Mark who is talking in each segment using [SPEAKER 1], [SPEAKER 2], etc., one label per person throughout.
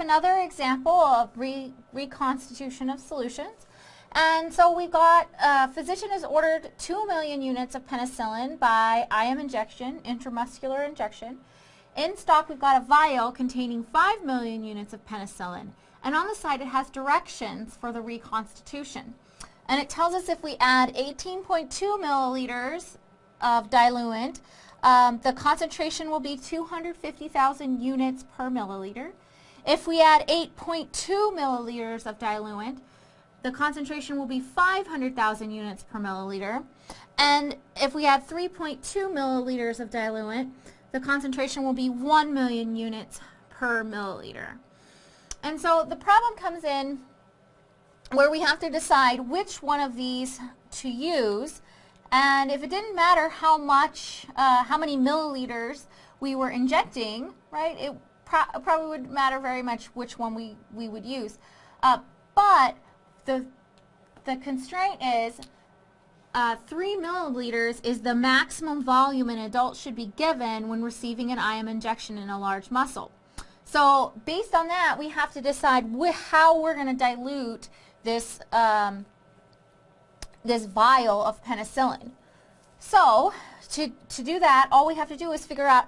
[SPEAKER 1] another example of re reconstitution of solutions. And so we've got, uh, physician has ordered 2 million units of penicillin by IM injection, intramuscular injection. In stock, we've got a vial containing 5 million units of penicillin. And on the side, it has directions for the reconstitution. And it tells us if we add 18.2 milliliters of diluent, um, the concentration will be 250,000 units per milliliter. If we add 8.2 milliliters of diluent, the concentration will be 500,000 units per milliliter. And if we add 3.2 milliliters of diluent, the concentration will be 1 million units per milliliter. And so the problem comes in where we have to decide which one of these to use. And if it didn't matter how much, uh, how many milliliters we were injecting, right, it pro probably wouldn't matter very much which one we, we would use. Uh, but the, the constraint is uh, 3 milliliters is the maximum volume an adult should be given when receiving an IM injection in a large muscle. So based on that, we have to decide how we're going to dilute this, um, this vial of penicillin. So to, to do that, all we have to do is figure out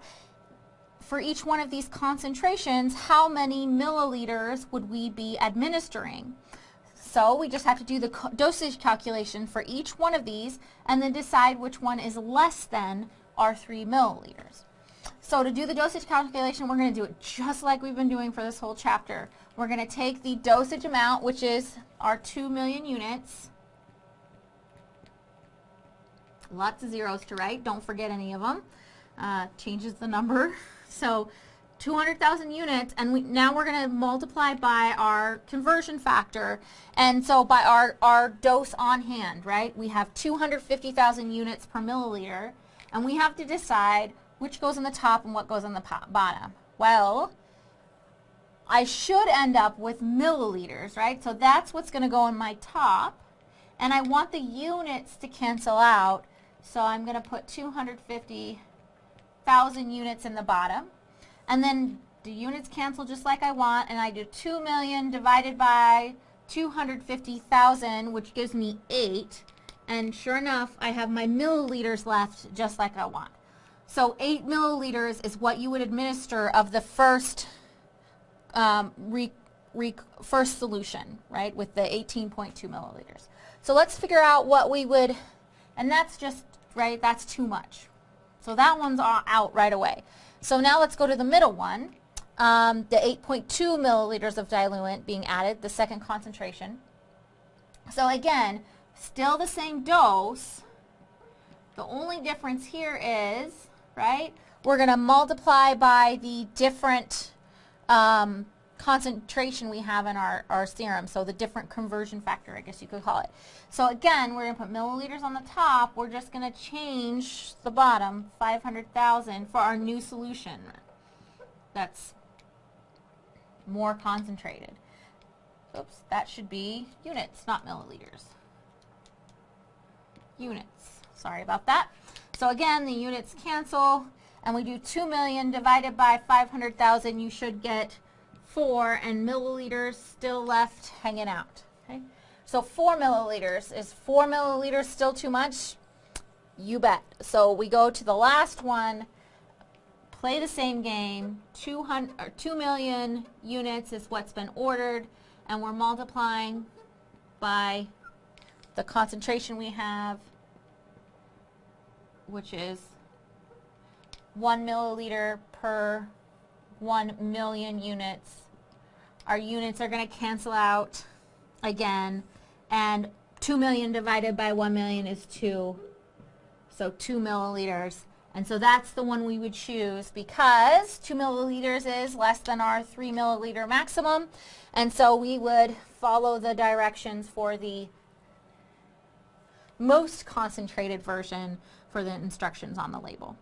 [SPEAKER 1] for each one of these concentrations, how many milliliters would we be administering? So we just have to do the dosage calculation for each one of these and then decide which one is less than our 3 milliliters. So to do the dosage calculation, we're going to do it just like we've been doing for this whole chapter. We're going to take the dosage amount, which is our 2 million units. Lots of zeros to write. Don't forget any of them. Uh, changes the number. So 200,000 units and we, now we're going to multiply by our conversion factor and so by our, our dose on hand, right? We have 250,000 units per milliliter and we have to decide which goes on the top and what goes on the bottom. Well, I should end up with milliliters, right? So that's what's going to go on my top and I want the units to cancel out so I'm going to put 250,000 units in the bottom and then the units cancel just like I want, and I do 2 million divided by 250,000, which gives me 8. And sure enough, I have my milliliters left just like I want. So 8 milliliters is what you would administer of the first um, re, re, first solution, right, with the 18.2 milliliters. So let's figure out what we would, and that's just, right, that's too much. So that one's out right away. So now let's go to the middle one, um, the 8.2 milliliters of diluent being added, the second concentration. So again, still the same dose. The only difference here is, right, we're going to multiply by the different um, concentration we have in our, our serum, so the different conversion factor, I guess you could call it. So again, we're going to put milliliters on the top. We're just going to change the bottom, 500,000, for our new solution. That's more concentrated. Oops, that should be units, not milliliters. Units. Sorry about that. So again, the units cancel, and we do 2 million divided by 500,000. You should get 4 and milliliters still left hanging out. Okay? So 4 milliliters. Is 4 milliliters still too much? You bet. So we go to the last one, play the same game, 200, or 2 million units is what's been ordered, and we're multiplying by the concentration we have, which is 1 milliliter per 1 million units. Our units are going to cancel out again, and 2 million divided by 1 million is 2, so 2 milliliters. And so that's the one we would choose because 2 milliliters is less than our 3 milliliter maximum, and so we would follow the directions for the most concentrated version for the instructions on the label.